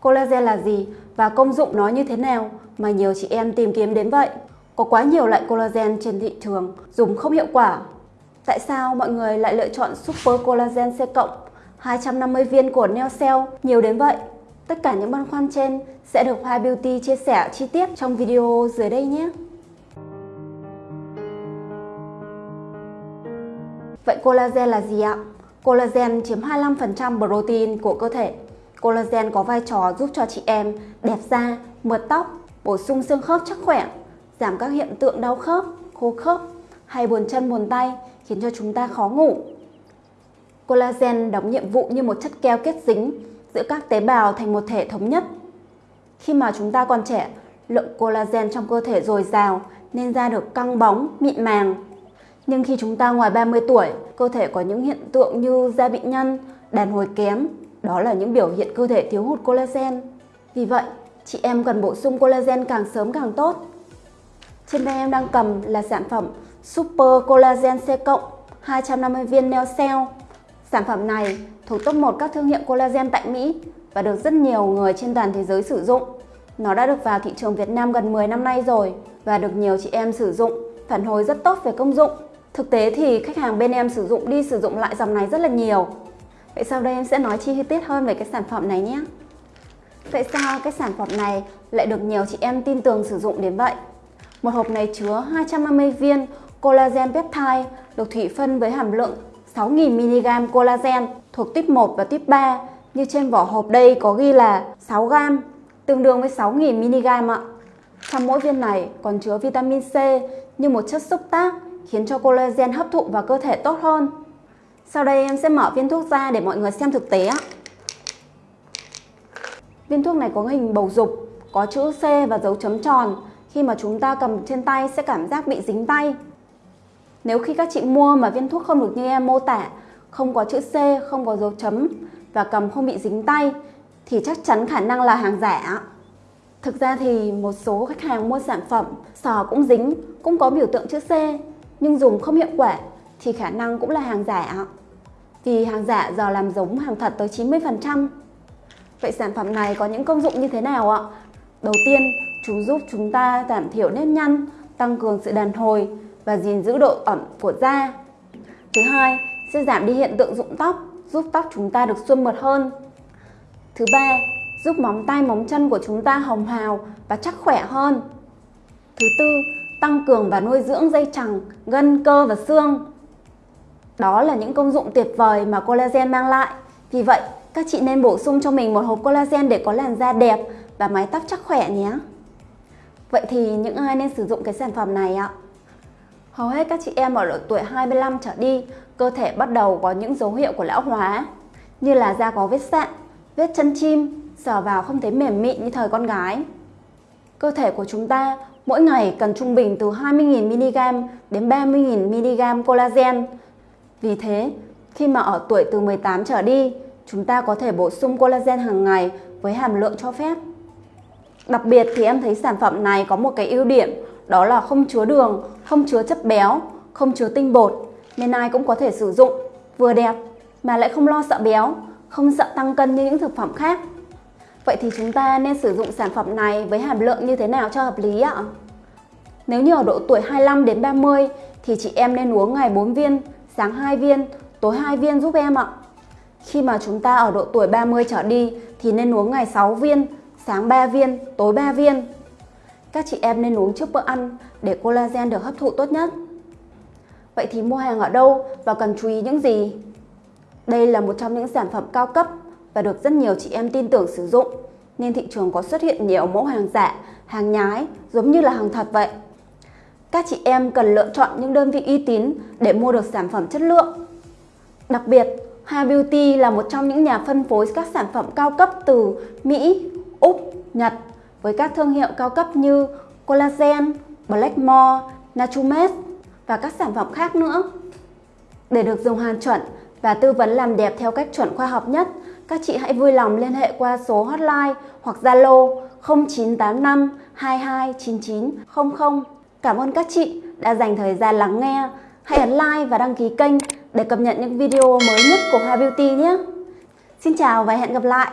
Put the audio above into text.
collagen là gì và công dụng nó như thế nào mà nhiều chị em tìm kiếm đến vậy. Có quá nhiều loại collagen trên thị trường, dùng không hiệu quả. Tại sao mọi người lại lựa chọn Super Collagen C cộng 250 viên của Neocell nhiều đến vậy? Tất cả những băn khoăn trên sẽ được Hoa Beauty chia sẻ chi tiết trong video dưới đây nhé. Vậy collagen là gì ạ? Collagen chiếm 25% protein của cơ thể. Collagen có vai trò giúp cho chị em đẹp da, mượt tóc, bổ sung xương khớp chắc khỏe, giảm các hiện tượng đau khớp, khô khớp hay buồn chân buồn tay khiến cho chúng ta khó ngủ. Collagen đóng nhiệm vụ như một chất keo kết dính giữa các tế bào thành một thể thống nhất. Khi mà chúng ta còn trẻ, lượng collagen trong cơ thể dồi dào nên da được căng bóng, mịn màng. Nhưng khi chúng ta ngoài 30 tuổi, cơ thể có những hiện tượng như da bị nhăn, đàn hồi kém. Đó là những biểu hiện cơ thể thiếu hụt collagen. Vì vậy, chị em cần bổ sung collagen càng sớm càng tốt. Trên tay em đang cầm là sản phẩm Super Collagen C+, 250 viên Neo Cell. Sản phẩm này thuộc top 1 các thương hiệu collagen tại Mỹ và được rất nhiều người trên toàn thế giới sử dụng. Nó đã được vào thị trường Việt Nam gần 10 năm nay rồi và được nhiều chị em sử dụng, phản hồi rất tốt về công dụng. Thực tế thì khách hàng bên em sử dụng đi sử dụng lại dòng này rất là nhiều. Vậy sau đây em sẽ nói chi tiết hơn về cái sản phẩm này nhé. Tại sao cái sản phẩm này lại được nhiều chị em tin tưởng sử dụng đến vậy? Một hộp này chứa 250 viên collagen peptide, được thủy phân với hàm lượng 6.000mg collagen thuộc tuyếp 1 và tuyếp 3 như trên vỏ hộp đây có ghi là 6g tương đương với 6.000mg ạ. Trong mỗi viên này còn chứa vitamin C như một chất xúc tác, khiến cho collagen hấp thụ vào cơ thể tốt hơn. Sau đây em sẽ mở viên thuốc ra để mọi người xem thực tế. Viên thuốc này có hình bầu dục, có chữ C và dấu chấm tròn. Khi mà chúng ta cầm trên tay sẽ cảm giác bị dính tay. Nếu khi các chị mua mà viên thuốc không được như em mô tả, không có chữ C, không có dấu chấm và cầm không bị dính tay thì chắc chắn khả năng là hàng giả. Thực ra thì một số khách hàng mua sản phẩm sò cũng dính, cũng có biểu tượng chữ C nhưng dùng không hiệu quả thì khả năng cũng là hàng giả thì hàng giả giờ làm giống hàng thật tới 90%. Vậy sản phẩm này có những công dụng như thế nào ạ? Đầu tiên, chúng giúp chúng ta giảm thiểu nếp nhăn, tăng cường sự đàn hồi và gìn giữ độ ẩm của da. Thứ hai, sẽ giảm đi hiện tượng rụng tóc, giúp tóc chúng ta được xuân mượt hơn. Thứ ba, giúp móng tay móng chân của chúng ta hồng hào và chắc khỏe hơn. Thứ tư, tăng cường và nuôi dưỡng dây chằng, gân, cơ và xương. Đó là những công dụng tuyệt vời mà collagen mang lại. Vì vậy, các chị nên bổ sung cho mình một hộp collagen để có làn da đẹp và mái tóc chắc khỏe nhé. Vậy thì những ai nên sử dụng cái sản phẩm này ạ? Hầu hết các chị em ở độ tuổi 25 trở đi, cơ thể bắt đầu có những dấu hiệu của lão hóa, như là da có vết sạn, vết chân chim, sờ vào không thấy mềm mịn như thời con gái. Cơ thể của chúng ta mỗi ngày cần trung bình từ 20.000mg đến 30.000mg collagen. Vì thế, khi mà ở tuổi từ 18 trở đi, chúng ta có thể bổ sung collagen hàng ngày với hàm lượng cho phép. Đặc biệt thì em thấy sản phẩm này có một cái ưu điểm đó là không chứa đường, không chứa chất béo, không chứa tinh bột nên ai cũng có thể sử dụng vừa đẹp mà lại không lo sợ béo, không sợ tăng cân như những thực phẩm khác. Vậy thì chúng ta nên sử dụng sản phẩm này với hàm lượng như thế nào cho hợp lý ạ? Nếu như ở độ tuổi 25 đến 30 thì chị em nên uống ngày 4 viên, sáng 2 viên, tối 2 viên giúp em ạ. Khi mà chúng ta ở độ tuổi 30 trở đi thì nên uống ngày 6 viên, sáng 3 viên, tối 3 viên. Các chị em nên uống trước bữa ăn để collagen được hấp thụ tốt nhất. Vậy thì mua hàng ở đâu và cần chú ý những gì? Đây là một trong những sản phẩm cao cấp và được rất nhiều chị em tin tưởng sử dụng nên thị trường có xuất hiện nhiều mẫu hàng giả, hàng nhái giống như là hàng thật vậy. Các chị em cần lựa chọn những đơn vị uy tín để mua được sản phẩm chất lượng. Đặc biệt, Ha Beauty là một trong những nhà phân phối các sản phẩm cao cấp từ Mỹ, Úc, Nhật với các thương hiệu cao cấp như Collagen, Blackmore, Natumed và các sản phẩm khác nữa. Để được dùng hàng chuẩn và tư vấn làm đẹp theo cách chuẩn khoa học nhất, các chị hãy vui lòng liên hệ qua số hotline hoặc Zalo 0985 229900. Cảm ơn các chị đã dành thời gian lắng nghe. Hãy ấn like và đăng ký kênh để cập nhật những video mới nhất của Hoa Beauty nhé. Xin chào và hẹn gặp lại!